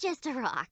just a rock.